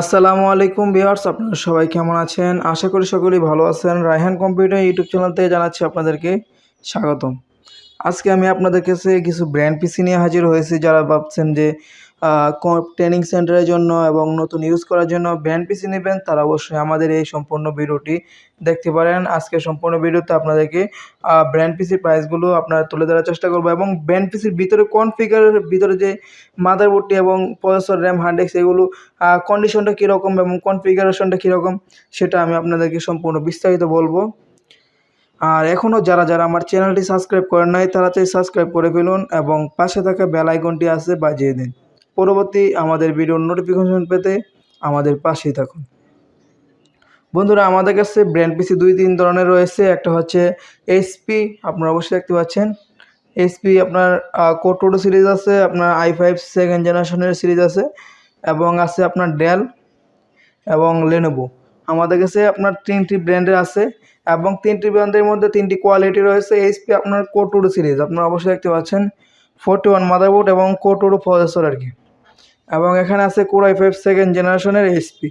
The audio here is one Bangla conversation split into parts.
আসসালামু আলাইকুম ভিউয়ার্স, আপনারা সবাই কেমন আছেন? আশা করি সকলেই ভালো আছেন। রায়হান কম্পিউটার ইউটিউব চ্যানেলতে জানাচ্ছি আপনাদেরকে স্বাগতম। আজকে আমি আপনাদের কাছে কিছু ব্র্যান্ড পিসি নিয়ে হাজির হয়েছি, যারা ভাবছেন যে ট্রেনিং সেন্টারের জন্য এবং নতুন ইউজ করার জন্য ব্র্যান্ড পিসি নেবেন, তারা অবশ্যই আমাদের এই সম্পূর্ণ ভিডিওটি দেখতে পারেন। আজকে সম্পূর্ণ ভিডিওতে আপনাদেরকে ব্র্যান্ড পিসির প্রাইসগুলো আপনারা তুলে ধরার চেষ্টা করব এবং ব্র্যান্ড পিসির ভিতরে কোন ফিগারের ভিতরে যে মাদারবোর্ডটি এবং প্রসেসর র্যাম হার্ড ডিস্ক এগুলো কন্ডিশনটা কীরকম এবং কনফিগারেশনটা কীরকম, সেটা আমি আপনাদেরকে সম্পূর্ণ বিস্তারিত বলব। আর এখনও যারা যারা আমার চ্যানেলটি সাবস্ক্রাইব করেন নাই চাই সাবস্ক্রাইব করে ফেলুন এবং পাশে থাকা বেল আইকনটি আছে বাজিয়ে দিন। পরবর্তী আমাদের ভিডিওর নোটিফিকেশন পেতে আমাদের পাশেই থাকুন। বন্ধুরা, আমাদের কাছে ব্র্যান্ড পিসি দুই, তিন ধরনের রয়েছে। একটা হচ্ছে এইচপি আপনারা অবশ্যই দেখতে পাচ্ছেন। এইচপি আপনার কোটোডো সিরিজ আছে, আপনার আই ফাইভ সেকেন্ড জেনারেশনের সিরিজ আছে, এবং আছে আপনার ডেল এবং লেনোভো আমাদের কাছে আপনার তিনটি ব্র্যান্ডের আছে, এবং তিনটি ব্র্যান্ডের মধ্যে তিনটি কোয়ালিটি রয়েছে। এইচপি আপনার কোটোটো সিরিজ আপনারা অবশ্যই দেখতে পাচ্ছেন। ফোরটি ওয়ান মাদারবোর্ড এবং কোটোডো প্রসেসর আর কি। এবং এখানে আছে কোরাই ফাইভ সেকেন্ড জেনারেশনের এইচপি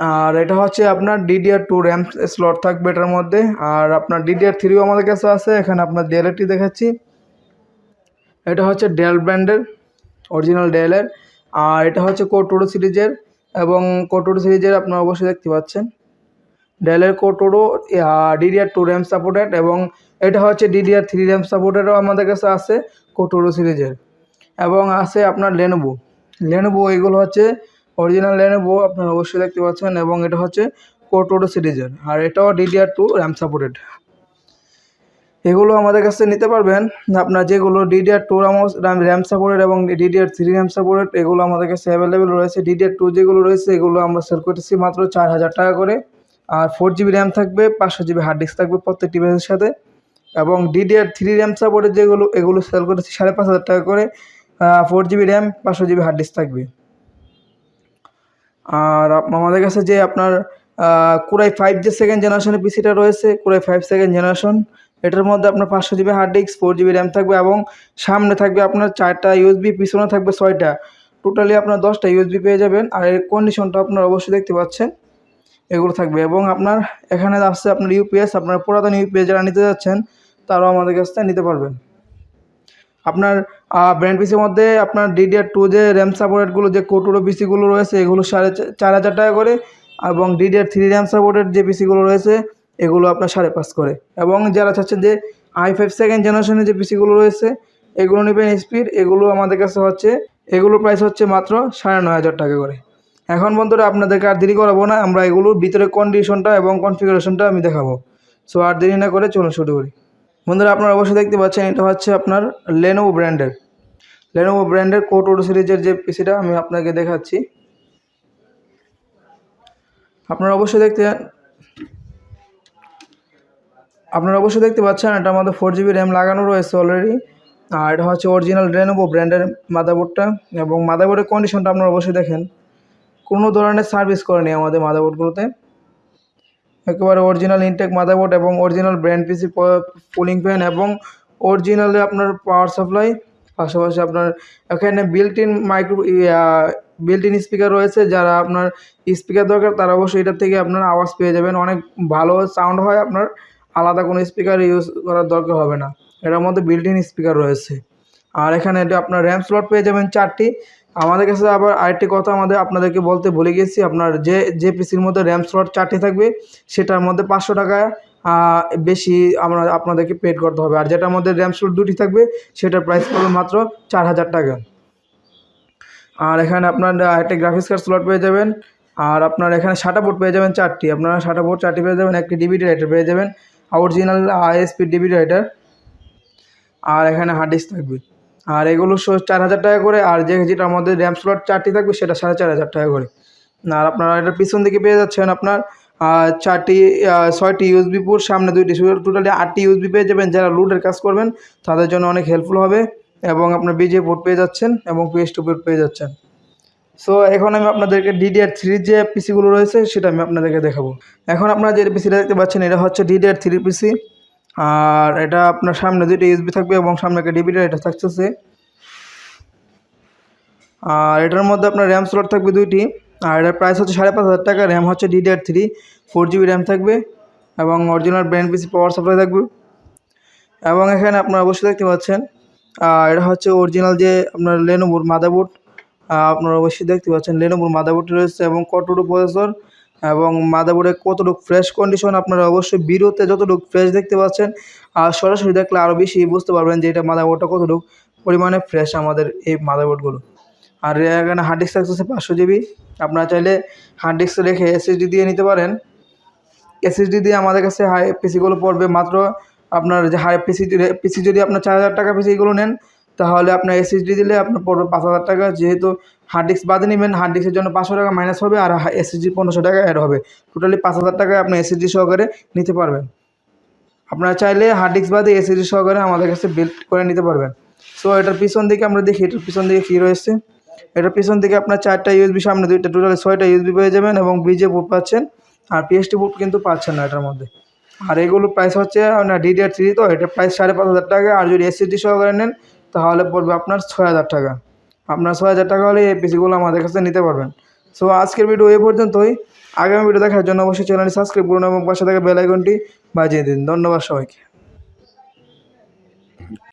আর এটা হচ্ছে আপনার ডিডিআর টু র্যাম স্লট থাকবে এটার মধ্যে। আর আপনার ডিডিআর থ্রিও আমাদের কাছে আছে, এখানে আপনার ডেলেরটি দেখাচ্ছি। এটা হচ্ছে ডেল ব্র্যান্ডের অরিজিনাল ডেলের আর এটা হচ্ছে কোটোরো সিরিজের এবং কোটোরো সিরিজের আপনারা অবশ্যই দেখতে পাচ্ছেন। ডেলের কোটোরো ডিডিআর টু র্যাম সাপোর্টেড এবং এটা হচ্ছে ডিডিআর থ্রি র্যাম সাপোর্টেডও আমাদের কাছে আছে কোটোরো সিরিজের। এবং আছে আপনার লেনোভো লেনোভো এগুলো হচ্ছে অরিজিনাল লেনোভো আপনারা অবশ্যই দেখতে পাচ্ছেন এবং এটা হচ্ছে কোটোরো সিরিজের আর এটাও ডিডিআর টু র্যাম সাপোর্টেড এগুলো আমাদের কাছে নিতে পারবেন। আপনার যেগুলো DDR two RAM RAM supported এবং ডিডিআর থ্রি র্যাম সাপোর্টেড এগুলো আমাদের কাছে অ্যাভেলেবেল রয়েছে। ডিডিআর টু যেগুলো রয়েছে, এগুলো আমরা সেল করতেছি মাত্র চার হাজার টাকা করে। আর ফোর জিবি র্যাম থাকবে পাঁচশো জিবি হার্ড ডিস্ক থাকবে প্রত্যেকটি বেসের সাথে। এবং ডিডিআর থ্রি র্যাম সাপোর্টেড যেগুলো, এগুলো সেল করেছি সাড়ে পাঁচ হাজার টাকা করে। ফোর জিবি র্যাম পাঁচশো জিবি হার্ড ডিস্ক থাকবে। আর আমাদের কাছে যে আপনার কুরাই ফাইভ যে সেকেন্ড জেনারেশনের পিসিটা রয়েছে কুরাই ফাইভ সেকেন্ড জেনারেশন এটার মধ্যে আপনার পাঁচশো GB hard disk four GB RAM থাকবে এবং সামনে থাকবে আপনার চারটা ইউএসবি পিছনে থাকবে ছয়টা। টোটালি আপনার দশটা ইউএসবি পেয়ে যাবেন, আর এর কন্ডিশনটা আপনার অবশ্যই দেখতে পাচ্ছেন। এগুলো থাকবে এবং আপনার এখানে আসছে আপনার ইউপিএস আপনার পুরাতন ইউপিএস যারা নিতে যাচ্ছেন, তারাও আমাদের কাছ থেকে নিতে পারবেন। আপনার ব্র্যান্ড পিসির মধ্যে আপনার ডিডিআর টু যে র্যাম সাপোর্টেডগুলো যে কোটোরো পিসিগুলো রয়েছে, এগুলো সাড়ে চার হাজার টাকা করে। এবং ডিডিআর থ্রি র্যাম সাপোর্টেড যে পিসিগুলো রয়েছে, এগুলো আপনার সাড়ে পাঁচ করে। এবং যারা চাচ্ছেন যে আই ফাইভ সেকেন্ড জেনারেশনের যে পিসিগুলো রয়েছে, এগুলো নেবেন স্পিড এগুলো আমাদের কাছে হচ্ছে, এগুলোর প্রাইস হচ্ছে মাত্র সাড়ে নয় হাজার টাকা করে। এখন বন্ধুরা, আপনাদেরকে আর দেরি করাবো না, আমরা এগুলোর ভিতরে কন্ডিশনটা এবং কনফিগারেশনটা আমি দেখাবো। সো আর দেরি না করে চলুন শুরু করি। বন্ধুরা আপনারা অবশ্যই দেখতে পাচ্ছেন, এটা হচ্ছে আপনার লেনোভো ব্র্যান্ডের লেনোভো ব্র্যান্ডের কোট ওটো সিরিজের যে পিসিটা আমি আপনাকে দেখাচ্ছি। আপনারা অবশ্যই দেখতে আপনারা অবশ্যই দেখতে পাচ্ছেন এটার মধ্যে ফোর জিবি র্যাম লাগানো রয়েছে অলরেডি আর এটা হচ্ছে অরিজিনাল রেনোভো ব্র্যান্ডের মাদাবোর্ডটা এবং মাদাবোর্ডের কন্ডিশনটা আপনারা অবশ্যই দেখেন। কোনো ধরনের সার্ভিস করেনি আমাদের মাদারবোর্ডগুলোতে একেবারে অরিজিনাল ইনটেক মাদারবোর্ড এবং original brand PC cooling fan এবং অরিজিনালে আপনার পাওয়ার সাপ্লাই পাশাপাশি আপনার এখানে built in micro built in speaker রয়েছে, যারা আপনার স্পিকার দরকার, তারা অবশ্যই এটার থেকে আপনার আওয়াজ পেয়ে যাবেন। অনেক ভালো সাউন্ড হয় আপনার, আলাদা কোনো স্পিকার ইউজ করার দরকার হবে না। এটার মধ্যে বিল্ট ইন স্পিকার রয়েছে। আর এখানে আপনার র্যাম স্লট পেয়ে যাবেন চারটি। আমাদের কাছে আবার আরেকটি কথা আমাদের আপনাদেরকে বলতে ভুলে গেছি। আপনার যে যে পিসির মধ্যে র্যাম স্লট চারটি থাকবে, সেটার মধ্যে পাঁচশো টাকা বেশি আমরা আপনাদেরকে পেড করতে হবে। আর যেটার মধ্যে র্যাম স্লট দুটি থাকবে, সেটার প্রাইস পড়বে মাত্র চার হাজার টাকা। আর এখানে আপনার একটা গ্রাফিক্স কার্ড স্লট পেয়ে যাবেন। আর আপনার এখানে সাটা বোর্ড পেয়ে যাবেন চারটি। আপনারা সাটা বোর্ড চারটি পেয়ে যাবেন, একটি ডিভিডি রাইটার পেয়ে যাবেন অরিজিনাল আইএসপি ডিভিডি রাইটার আর এখানে হার্ড ডিস্ক থাকবে। আর এগুলো চার হাজার টাকা করে, আর যে যেটা আমাদের র্যাম স্লট চারটি থাকবে সেটা সাড়ে চার হাজার টাকা করে। আর আপনারা এটা পিছন দিকে পেয়ে যাচ্ছেন আপনার চারটি ছয়টি ইউএসবি পুর সামনে দুইটি টোটালি আটটি ইউএসবি পেয়ে যাবেন। যারা লুডের কাজ করবেন, তাদের জন্য অনেক হেল্পফুল হবে এবং আপনার বিজে পোর্ট পেয়ে যাচ্ছেন এবং পিএস টু পোর্ট পেয়ে যাচ্ছেন। সো এখন আমি আপনাদেরকে ডিডিআর থ্রির যে পিসিগুলো রয়েছে, সেটা আমি আপনাদেরকে দেখাবো। এখন আপনারা যে পিসিটা দেখতে পাচ্ছেন, এটা হচ্ছে ডিডিআর থ্রি পিসি আর এটা আপনার সামনে দুইটা ইউএসবি থাকবে এবং সামনে একটা ডিভিডি এটা থাকতেছে। আর এটার মধ্যে আপনার র্যাম স্লট থাকবে দুইটি। আর এটার প্রাইস হচ্ছে সাড়ে পাঁচ হাজার টাকা র্যাম হচ্ছে DDR three four GB RAM থাকবে এবং original brand PC power supply থাকবে। এবং এখানে আপনারা অবশ্যই দেখতে পাচ্ছেন এটা হচ্ছে অরিজিনাল যে আপনার লেনোভোর মাদারবোর্ড আপনারা অবশ্যই দেখতে পাচ্ছেন লেনোভোর মাদারবোর্ড রয়েছে এবং কতটুকু প্রসেসর এবং মাদারবোর্ডে কতটুকু ফ্রেশ কন্ডিশন আপনারা অবশ্যই ভিডিওতে যতটুকু ফ্রেশ দেখতে পাচ্ছেন, আর সরাসরি দেখলে আরও বেশি বুঝতে পারবেন যে এটা মাদারবোর্ডটা কতটুকু পরিমাণে ফ্রেশ আমাদের এই মাদারবোর্ডগুলো। আর এখানে হার্ড ডিস্ক থাকতেছে পাঁচশো জিবি আপনারা চাইলে হার্ড ডিস্ক রেখে এসএসডি দিয়ে নিতে পারেন। এসএসডি দিয়ে আমাদের কাছে হাই পিসিগুলো পড়বে, মাত্র আপনার যে হাই পিসি পিসি যদি আপনার চার হাজার টাকা পিসিগুলো নেন, তাহলে আপনার এসএসডি দিলে আপনার পড়বে পাঁচ হাজার টাকা, যেহেতু হার্ড ডিস্ক বাদে নেবেন হার্ড ডিস্কের জন্য পাঁচশো টাকা মাইনাস হবে আর এসএসডি পনেরোশো টাকা অ্যাড হবে। টোটালি পাঁচ হাজার টাকায় আপনি এসএসডি সহকারে নিতে পারবেন। আপনারা চাইলে হার্ড ডিস্ক বাদে এসএসডি সহকারে আমাদের কাছে বিল্ড করে নিতে পারবেন। সো এটার পিছন দিকে আমরা দেখি, এটার পিছন দিকে কী রয়েছে? এটার পিছন দিকে আপনার চারটা ইউএসবি সামনে দুইটা টোটালি ছয়টা ইউএসবি পেয়ে যাবেন এবং বিজে বুট পাচ্ছেন। আর পিএসটি বুট কিন্তু পাচ্ছেন না এটার মধ্যে। আর এগুলোর প্রাইস হচ্ছে আপনার ডিডিআর থ্রি তো এটার প্রাইস সাড়ে পাঁচ হাজার টাকা। আর যদি এসএসডি সহকারে নেন, তাহলে পড়বে আপনার ছয় হাজার টাকা। আপনার ছয় হাজার টাকা হলে এই পিসিগুলো আমাদের কাছে নিতে পারবেন। সো আজকের ভিডিও এই পর্যন্তই। আগামী ভিডিও দেখার জন্য অবশ্যই চ্যানেলটি সাবস্ক্রাইব করুন এবং পাশে থাকা বেল আইকনটি বাজিয়ে দিন। ধন্যবাদ সবাইকে।